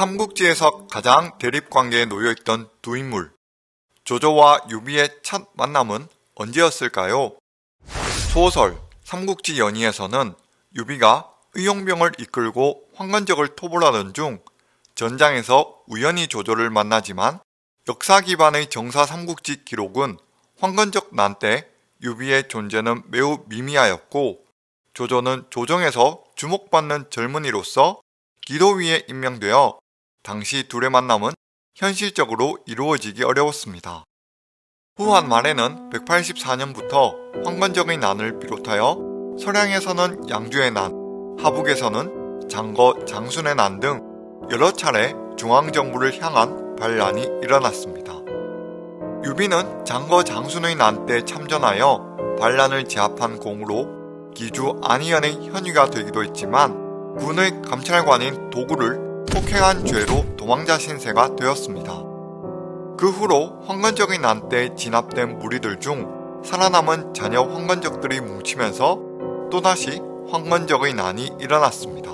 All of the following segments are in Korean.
삼국지에서 가장 대립관계에 놓여있던 두 인물 조조와 유비의 첫 만남은 언제였을까요? 소설 삼국지 연의에서는 유비가 의용병을 이끌고 황건적을 토벌하던 중 전장에서 우연히 조조를 만나지만 역사 기반의 정사 삼국지 기록은 황건적 난 때 유비의 존재는 매우 미미하였고 조조는 조정에서 주목받는 젊은이로서 기도위에 임명되어 당시 둘의 만남은 현실적으로 이루어지기 어려웠습니다. 후한 말에는 184년부터 황건적의 난을 비롯하여 서량에서는 양주의 난, 하북에서는 장거 장순의 난 등 여러 차례 중앙정부를 향한 반란이 일어났습니다. 유비는 장거 장순의 난 때 참전하여 반란을 제압한 공으로 기주 안희현의 현위가 되기도 했지만 군의 감찰관인 독우를 폭행한 죄로 도망자 신세가 되었습니다. 그 후로 황건적의 난때 진압된 무리들 중 살아남은 잔여 황건적들이 뭉치면서 또다시 황건적의 난이 일어났습니다.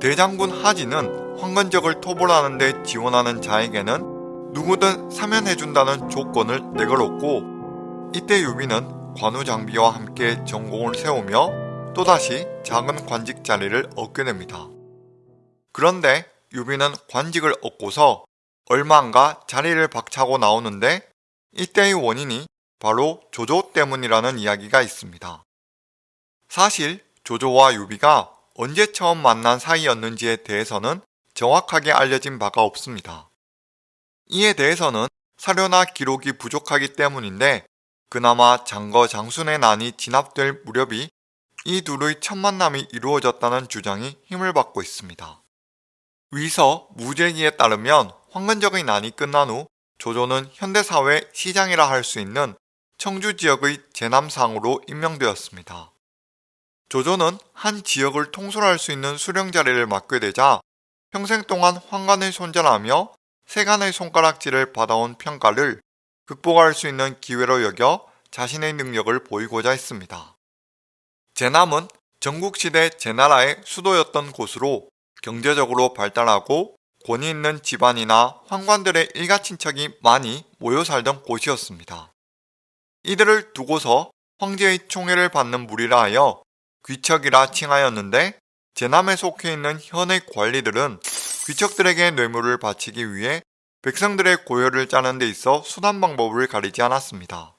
대장군 하진은 황건적을 토벌하는 데 지원하는 자에게는 누구든 사면해준다는 조건을 내걸었고 이때 유비는 관우 장비와 함께 전공을 세우며 또다시 작은 관직 자리를 얻게 됩니다. 그런데 유비는 관직을 얻고서 얼마 안가 자리를 박차고 나오는데 이때의 원인이 바로 조조 때문이라는 이야기가 있습니다. 사실 조조와 유비가 언제 처음 만난 사이였는지에 대해서는 정확하게 알려진 바가 없습니다. 이에 대해서는 사료나 기록이 부족하기 때문인데 그나마 장거 장순의 난이 진압될 무렵이 이 둘의 첫 만남이 이루어졌다는 주장이 힘을 받고 있습니다. 위서 무제기에 따르면 황건적의 난이 끝난 후 조조는 현대사회 시장이라 할 수 있는 청주 지역의 제남상으로 임명되었습니다. 조조는 한 지역을 통솔할 수 있는 수령 자리를 맡게 되자 평생 동안 황간을 손절하며 세간의 손가락질을 받아온 평가를 극복할 수 있는 기회로 여겨 자신의 능력을 보이고자 했습니다. 제남은 전국시대 제나라의 수도였던 곳으로 경제적으로 발달하고 권위 있는 집안이나 황관들의 일가 친척이 많이 모여 살던 곳이었습니다. 이들을 두고서 황제의 총애를 받는 무리라 하여 귀척이라 칭하였는데 제남에 속해 있는 현의 관리들은 귀척들에게 뇌물을 바치기 위해 백성들의 고열을 짜는 데 있어 순한 방법을 가리지 않았습니다.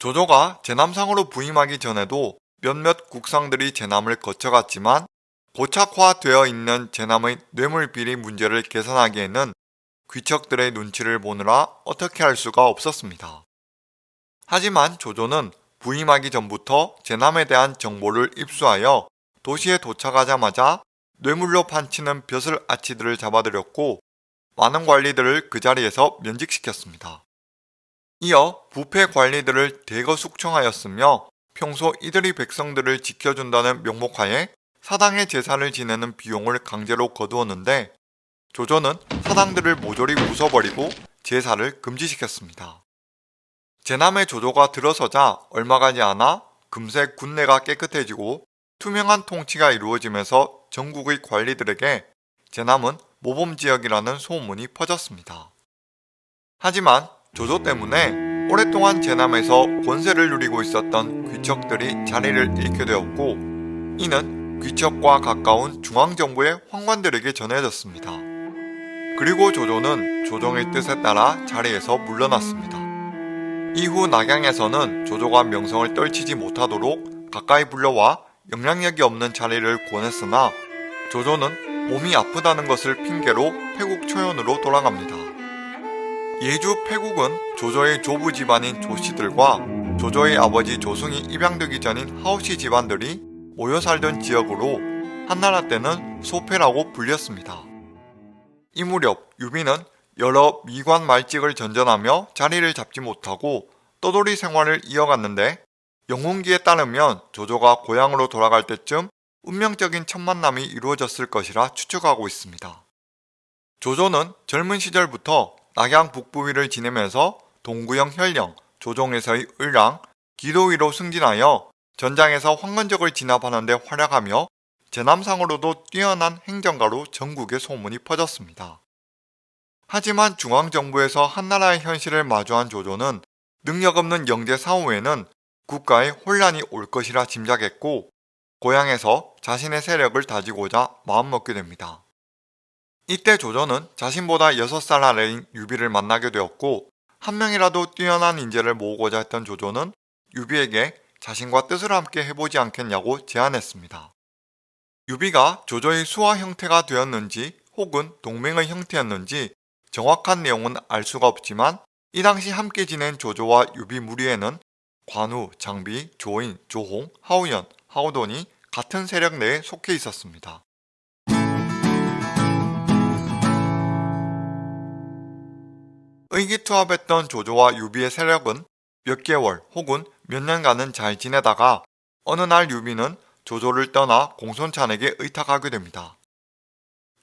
조조가 제남상으로 부임하기 전에도 몇몇 국상들이 제남을 거쳐갔지만 고착화되어 있는 제남의 뇌물비리 문제를 개선하기에는 귀척들의 눈치를 보느라 어떻게 할 수가 없었습니다. 하지만 조조는 부임하기 전부터 제남에 대한 정보를 입수하여 도시에 도착하자마자 뇌물로 판치는 벼슬 아치들을 잡아들였고 많은 관리들을 그 자리에서 면직시켰습니다. 이어 부패 관리들을 대거 숙청하였으며 평소 이들이 백성들을 지켜준다는 명목하에 사당의 제사를 지내는 비용을 강제로 거두었는데 조조는 사당들을 모조리 부숴버리고 제사를 금지시켰습니다. 제남의 조조가 들어서자 얼마 가지 않아 금세 군내가 깨끗해지고 투명한 통치가 이루어지면서 전국의 관리들에게 제남은 모범지역이라는 소문이 퍼졌습니다. 하지만 조조 때문에 오랫동안 제남에서 권세를 누리고 있었던 귀척들이 자리를 잃게 되었고 이는 귀척과 가까운 중앙정부의 황관들에게 전해졌습니다. 그리고 조조는 조정의 뜻에 따라 자리에서 물러났습니다. 이후 낙양에서는 조조가 명성을 떨치지 못하도록 가까이 불러와 영향력이 없는 자리를 권했으나 조조는 몸이 아프다는 것을 핑계로 패국 초현으로 돌아갑니다. 예주 패국은 조조의 조부 집안인 조씨들과 조조의 아버지 조숭이 입양되기 전인 하후씨 집안들이 모여 살던 지역으로 한나라 때는 소패라고 불렸습니다. 이 무렵 유비는 여러 미관 말직을 전전하며 자리를 잡지 못하고 떠돌이 생활을 이어갔는데 영웅기에 따르면 조조가 고향으로 돌아갈 때쯤 운명적인 첫 만남이 이루어졌을 것이라 추측하고 있습니다. 조조는 젊은 시절부터 낙양 북부위를 지내면서 동구형 혈령, 조종에서의 을랑, 기도위로 승진하여 전장에서 황건적을 진압하는 데 활약하며 제남상으로도 뛰어난 행정가로 전국에 소문이 퍼졌습니다. 하지만 중앙정부에서 한나라의 현실을 마주한 조조는 능력 없는 영제 사후에는 국가에 혼란이 올 것이라 짐작했고 고향에서 자신의 세력을 다지고자 마음먹게 됩니다. 이때 조조는 자신보다 6살 아래인 유비를 만나게 되었고 한 명이라도 뛰어난 인재를 모으고자 했던 조조는 유비에게 자신과 뜻을 함께 해보지 않겠냐고 제안했습니다. 유비가 조조의 수하 형태가 되었는지 혹은 동맹의 형태였는지 정확한 내용은 알 수가 없지만 이 당시 함께 지낸 조조와 유비 무리에는 관우, 장비, 조인, 조홍, 하후연, 하후돈이 같은 세력 내에 속해 있었습니다. 의기투합했던 조조와 유비의 세력은 몇 개월 혹은 몇 년간은 잘 지내다가 어느 날 유비는 조조를 떠나 공손찬에게 의탁하게 됩니다.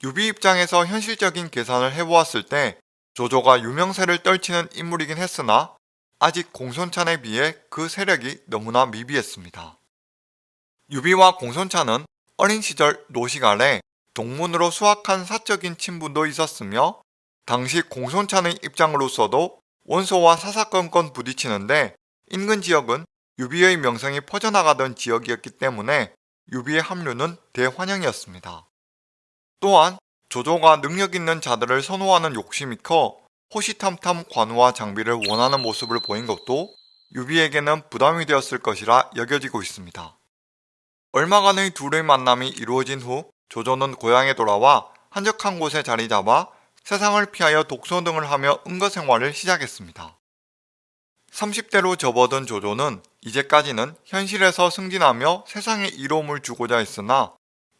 유비 입장에서 현실적인 계산을 해보았을 때 조조가 유명세를 떨치는 인물이긴 했으나 아직 공손찬에 비해 그 세력이 너무나 미비했습니다. 유비와 공손찬은 어린 시절 노식 하에 동문으로 수학한 사적인 친분도 있었으며 당시 공손찬의 입장으로서도 원소와 사사건건 부딪히는데 인근 지역은 유비의 명성이 퍼져나가던 지역이었기 때문에 유비의 합류는 대환영이었습니다. 또한 조조가 능력 있는 자들을 선호하는 욕심이 커 호시탐탐 관우와 장비를 원하는 모습을 보인 것도 유비에게는 부담이 되었을 것이라 여겨지고 있습니다. 얼마간의 둘의 만남이 이루어진 후 조조는 고향에 돌아와 한적한 곳에 자리 잡아 세상을 피하여 독서 등을 하며 은거 생활을 시작했습니다. 30대로 접어든 조조는 이제까지는 현실에서 승진하며 세상에 이로움을 주고자 했으나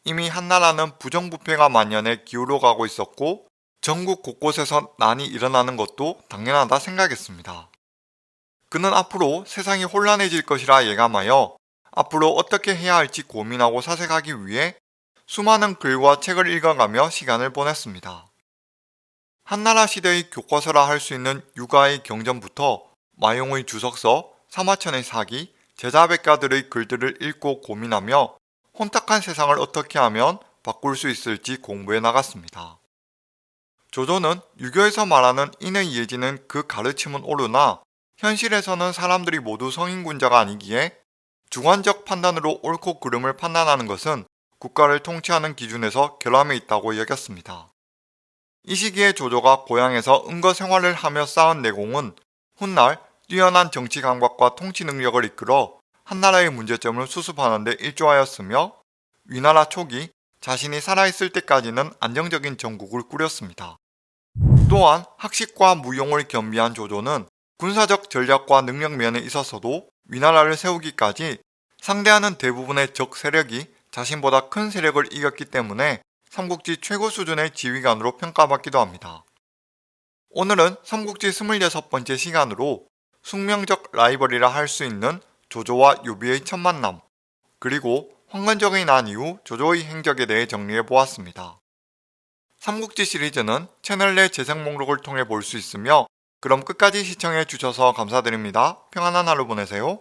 이미 한나라는 부정부패가 만연해 기울어가고 있었고 전국 곳곳에서 난이 일어나는 것도 당연하다 생각했습니다. 그는 앞으로 세상이 혼란해질 것이라 예감하여 앞으로 어떻게 해야 할지 고민하고 사색하기 위해 수많은 글과 책을 읽어가며 시간을 보냈습니다. 한나라 시대의 교과서라 할 수 있는 육아의 경전부터 마용의 주석서, 사마천의 사기, 제자백가들의 글들을 읽고 고민하며 혼탁한 세상을 어떻게 하면 바꿀 수 있을지 공부해 나갔습니다. 조조는 유교에서 말하는 인의 예지는 그 가르침은 옳으나 현실에서는 사람들이 모두 성인군자가 아니기에 주관적 판단으로 옳고 그름을 판단하는 것은 국가를 통치하는 기준에서 결함이 있다고 여겼습니다. 이 시기에 조조가 고향에서 은거 생활을 하며 쌓은 내공은 훗날 뛰어난 정치 감각과 통치 능력을 이끌어 한나라의 문제점을 수습하는 데 일조하였으며 위나라 초기 자신이 살아있을 때까지는 안정적인 정국을 꾸렸습니다. 또한 학식과 무용을 겸비한 조조는 군사적 전략과 능력 면에 있어서도 위나라를 세우기까지 상대하는 대부분의 적 세력이 자신보다 큰 세력을 이겼기 때문에 삼국지 최고 수준의 지휘관으로 평가받기도 합니다. 오늘은 삼국지 26번째 시간으로 숙명적 라이벌이라 할 수 있는 조조와 유비의 첫 만남 그리고 황건적이 난 이후 조조의 행적에 대해 정리해 보았습니다. 삼국지 시리즈는 채널 내 재생 목록을 통해 볼 수 있으며 그럼 끝까지 시청해 주셔서 감사드립니다. 평안한 하루 보내세요.